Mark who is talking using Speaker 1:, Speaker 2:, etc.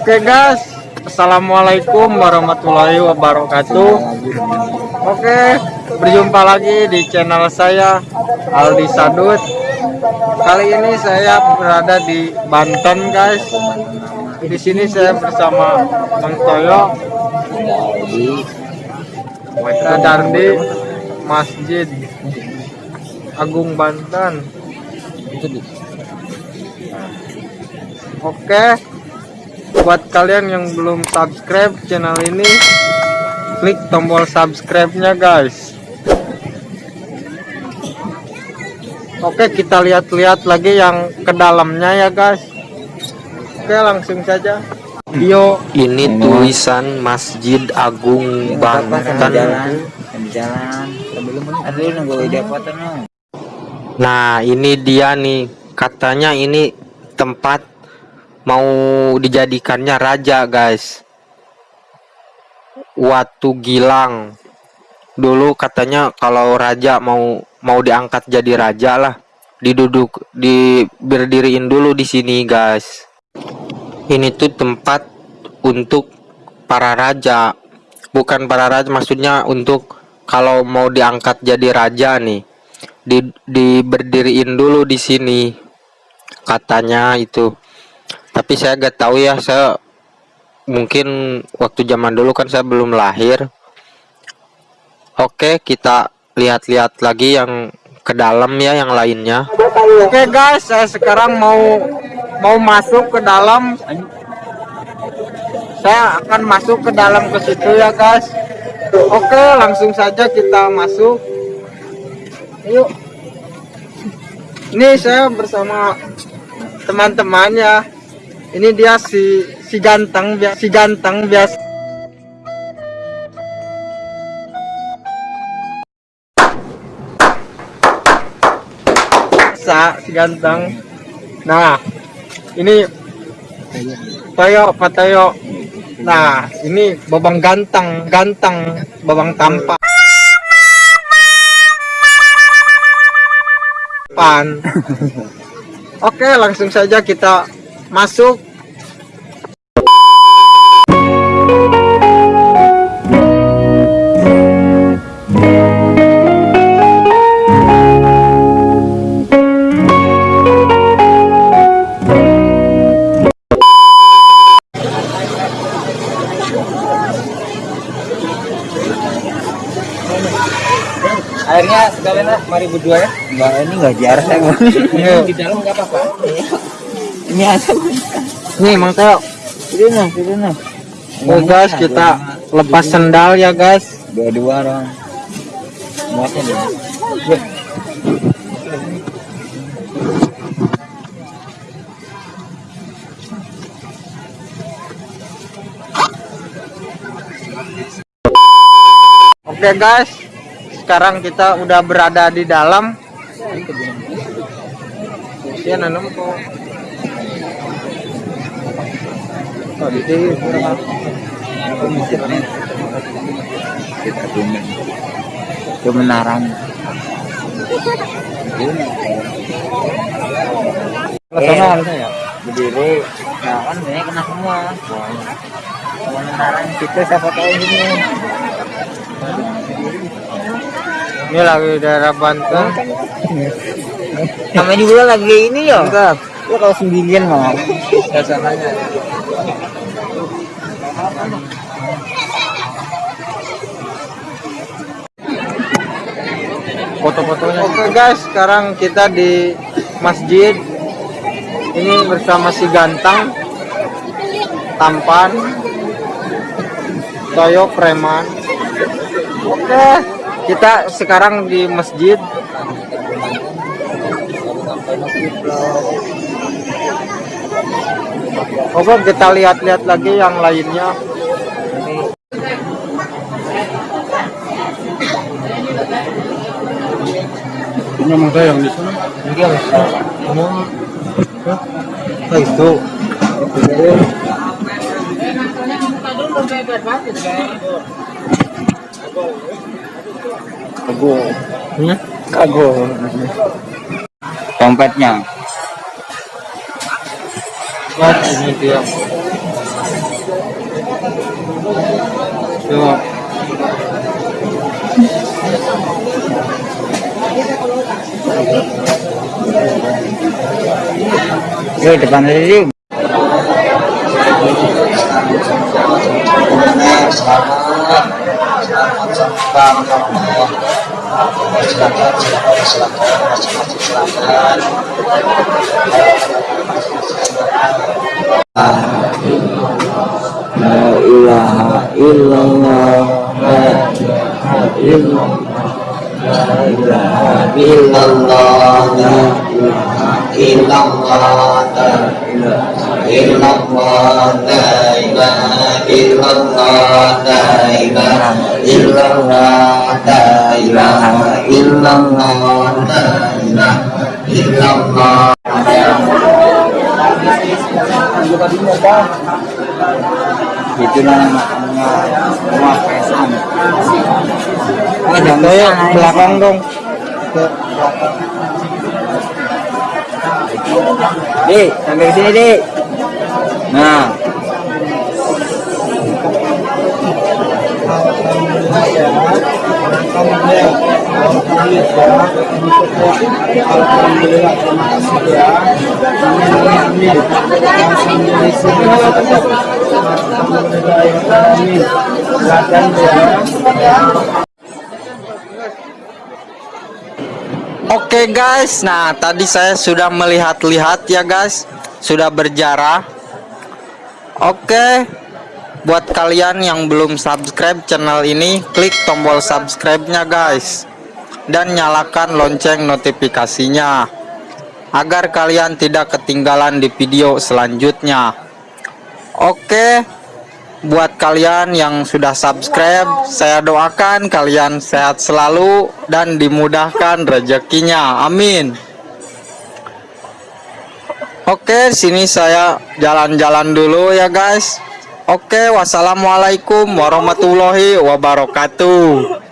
Speaker 1: Oke guys, Assalamualaikum warahmatullahi wabarakatuh. Oke, berjumpa lagi di channel saya Aldi Sadut. Kali ini saya berada di Banten guys. Di sini saya bersama Bang Toyo, berada di Masjid Agung Banten. Oke, buat kalian yang belum subscribe channel ini, klik tombol subscribe-nya guys. Oke, kita lihat-lihat lagi yang ke dalamnya ya guys. Oke, langsung saja. Yo,
Speaker 2: Ini tulisan Masjid Agung Banten. Nah, ini dia nih. Katanya ini tempat mau dijadikannya raja, guys. Watu Gilang. Dulu katanya kalau raja mau mau diangkat jadi raja lah, diduduk di berdiriin dulu di sini, guys. Ini tuh tempat untuk para raja. Bukan para raja, maksudnya untuk kalau mau diangkat jadi raja nih di diberdiriin dulu di sini katanya itu tapi saya gak tahu ya saya mungkin waktu zaman dulu kan saya belum lahir oke kita lihat-lihat lagi yang ke dalam ya yang lainnya
Speaker 1: oke guys, saya sekarang mau mau masuk ke dalam. Saya akan masuk ke dalam ke situ ya guys. Oke, langsung saja kita masuk. Yuk. Ini saya bersama teman-teman ya. Ini dia si si ganteng si ganteng biasa. Sa si ganteng. Nah, ini Toyo, Pak Toyo. Nah, ini babang ganteng, ganteng, babang tampan. Pan. Oke, langsung saja kita masuk.
Speaker 3: akhirnya sekalian lah mari berdua ya. Enggak ini enggak jarang di dalam enggak apa-apa ini ada
Speaker 1: Nih, Mang
Speaker 3: itu nah nah
Speaker 1: Oh guys, kita lepas sendal ya guys.
Speaker 3: dua-dua orang. Muatnya deh
Speaker 1: Oke guys, sekarang kita udah berada di dalam. Iya nanam kok. Oh,
Speaker 3: kita
Speaker 1: sana harusnya ya.
Speaker 3: berdiri. Nah kan ini kena semua. Kita siapa tahu ini.
Speaker 1: Ini lagi daerah Banten.
Speaker 3: namanya juga lagi ini ya?
Speaker 1: Mantap.
Speaker 3: Ya kalau sendirian mau
Speaker 1: Suasananya. Foto-fotonya. Oke guys, sekarang kita di masjid. Ini bersama si ganteng, tampan, Toyo preman. Oke, kita sekarang di masjid. Oke, kita lihat-lihat lagi yang lainnya. Ini emang saya yang di sana.
Speaker 3: iya
Speaker 1: Emang Nah, itu.
Speaker 3: kago
Speaker 1: Hmm?
Speaker 3: kago dompetnya
Speaker 1: Lihat ini dia. Coba.
Speaker 3: Yo depan dari selamat selamat La ilaha illallah La ilaha illallah La illallah illallah illallah illallah illallah illallah illallah juga tadinya itu namanya rumah pesan
Speaker 1: belakang dong
Speaker 3: Di, sampai ke sini, Di. Nah.
Speaker 1: Alhamdulillah, terima kasih ya.
Speaker 2: Oke guys, nah tadi saya sudah melihat-lihat ya guys, sudah berjarah. Oke, buat kalian yang belum subscribe channel ini, klik tombol subscribe-nya guys. Dan nyalakan lonceng notifikasinya. Agar kalian tidak ketinggalan di video selanjutnya. Oke, buat kalian yang sudah subscribe, saya doakan kalian sehat selalu dan dimudahkan rezekinya. Amin. Oke, sini saya jalan-jalan dulu ya, guys. Oke, wassalamualaikum warahmatullahi wabarakatuh.